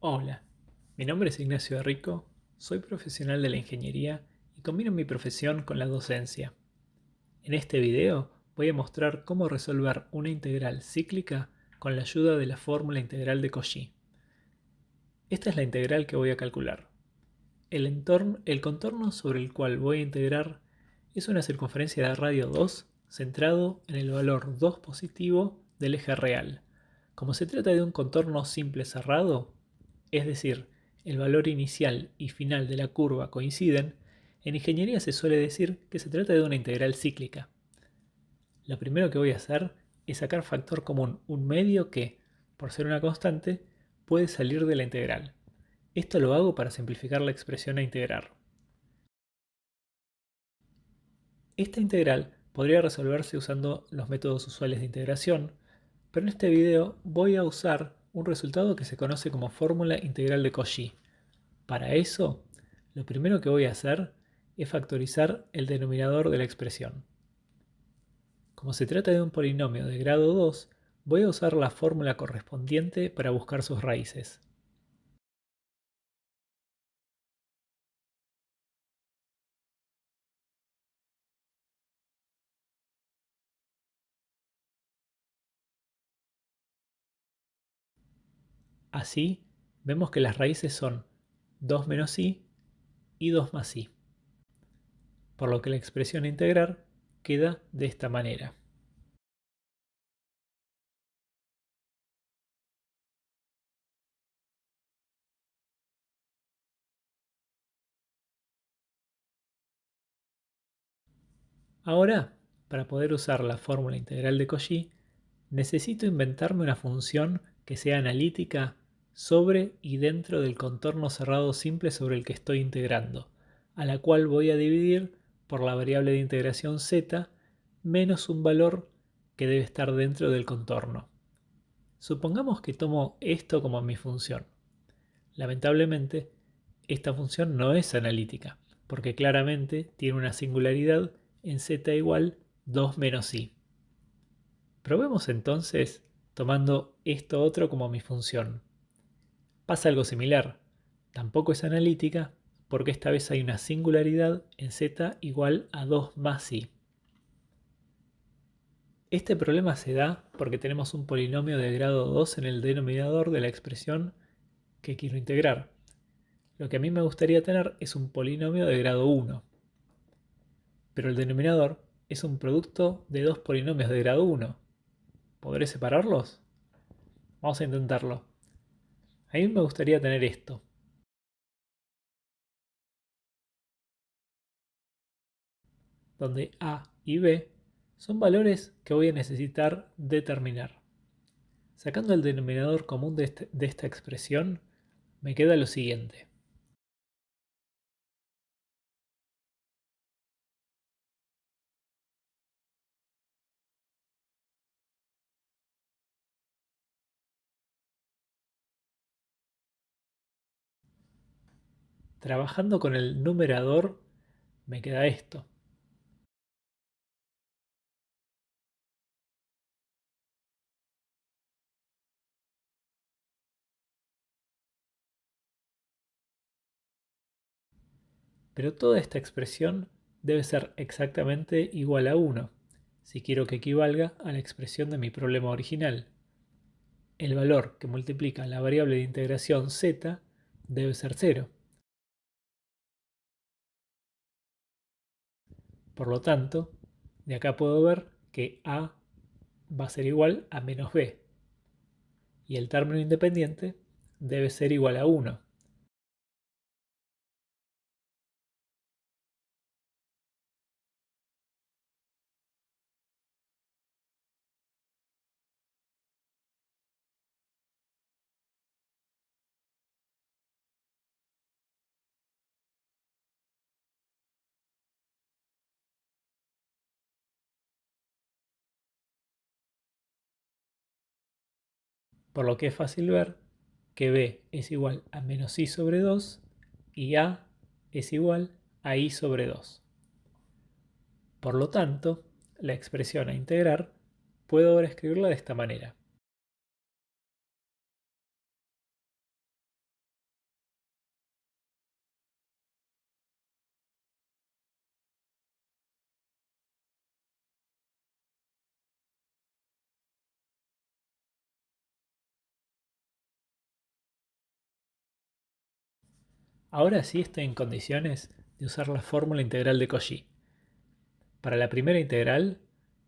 Hola, mi nombre es Ignacio Rico, soy profesional de la ingeniería y combino mi profesión con la docencia. En este video voy a mostrar cómo resolver una integral cíclica con la ayuda de la fórmula integral de Cauchy. Esta es la integral que voy a calcular. El, entorno, el contorno sobre el cual voy a integrar es una circunferencia de radio 2 centrado en el valor 2 positivo del eje real. Como se trata de un contorno simple cerrado, es decir, el valor inicial y final de la curva coinciden, en ingeniería se suele decir que se trata de una integral cíclica. Lo primero que voy a hacer es sacar factor común, un medio que, por ser una constante, puede salir de la integral. Esto lo hago para simplificar la expresión a integrar. Esta integral podría resolverse usando los métodos usuales de integración, pero en este video voy a usar un resultado que se conoce como fórmula integral de Cauchy. Para eso, lo primero que voy a hacer es factorizar el denominador de la expresión. Como se trata de un polinomio de grado 2, voy a usar la fórmula correspondiente para buscar sus raíces. Así, vemos que las raíces son 2 menos i y 2 más i. Por lo que la expresión a integrar queda de esta manera. Ahora, para poder usar la fórmula integral de Cauchy, necesito inventarme una función que sea analítica sobre y dentro del contorno cerrado simple sobre el que estoy integrando, a la cual voy a dividir por la variable de integración z menos un valor que debe estar dentro del contorno. Supongamos que tomo esto como mi función. Lamentablemente, esta función no es analítica, porque claramente tiene una singularidad en z igual 2 menos i. Probemos entonces tomando esto otro como mi función. Pasa algo similar. Tampoco es analítica porque esta vez hay una singularidad en z igual a 2 más i. Este problema se da porque tenemos un polinomio de grado 2 en el denominador de la expresión que quiero integrar. Lo que a mí me gustaría tener es un polinomio de grado 1. Pero el denominador es un producto de dos polinomios de grado 1. ¿Podré separarlos? Vamos a intentarlo. A mí me gustaría tener esto. Donde A y B son valores que voy a necesitar determinar. Sacando el denominador común de, este, de esta expresión, me queda lo siguiente. Trabajando con el numerador me queda esto. Pero toda esta expresión debe ser exactamente igual a 1, si quiero que equivalga a la expresión de mi problema original. El valor que multiplica la variable de integración z debe ser 0. Por lo tanto, de acá puedo ver que A va a ser igual a menos B. Y el término independiente debe ser igual a 1. Por lo que es fácil ver que b es igual a menos i sobre 2 y a es igual a i sobre 2. Por lo tanto, la expresión a integrar puedo ahora escribirla de esta manera. Ahora sí estoy en condiciones de usar la fórmula integral de Cauchy. Para la primera integral,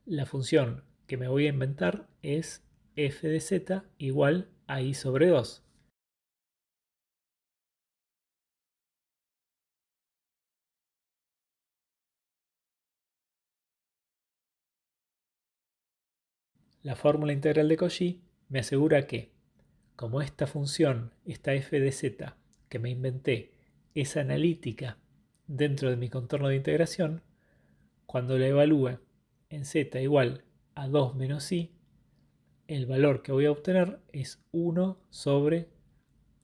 la función que me voy a inventar es f de z igual a i sobre 2. La fórmula integral de Cauchy me asegura que, como esta función, esta f de z que me inventé, es analítica dentro de mi contorno de integración, cuando la evalúe en z igual a 2 menos i, el valor que voy a obtener es 1 sobre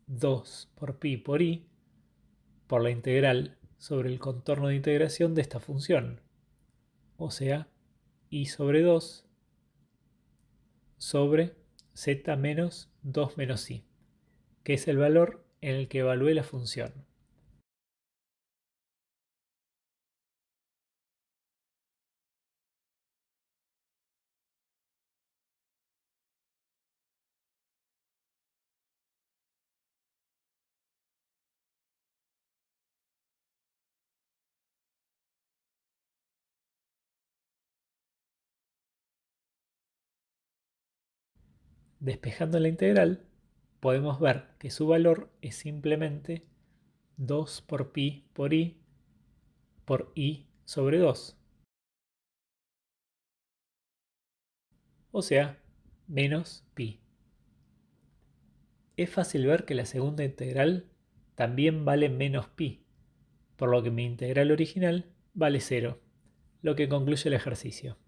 2 por pi por i por la integral sobre el contorno de integración de esta función. O sea, i sobre 2 sobre z menos 2 menos i, que es el valor en el que evalúe la función. Despejando la integral, podemos ver que su valor es simplemente 2 por pi por i por i sobre 2. O sea, menos pi. Es fácil ver que la segunda integral también vale menos pi, por lo que mi integral original vale 0, lo que concluye el ejercicio.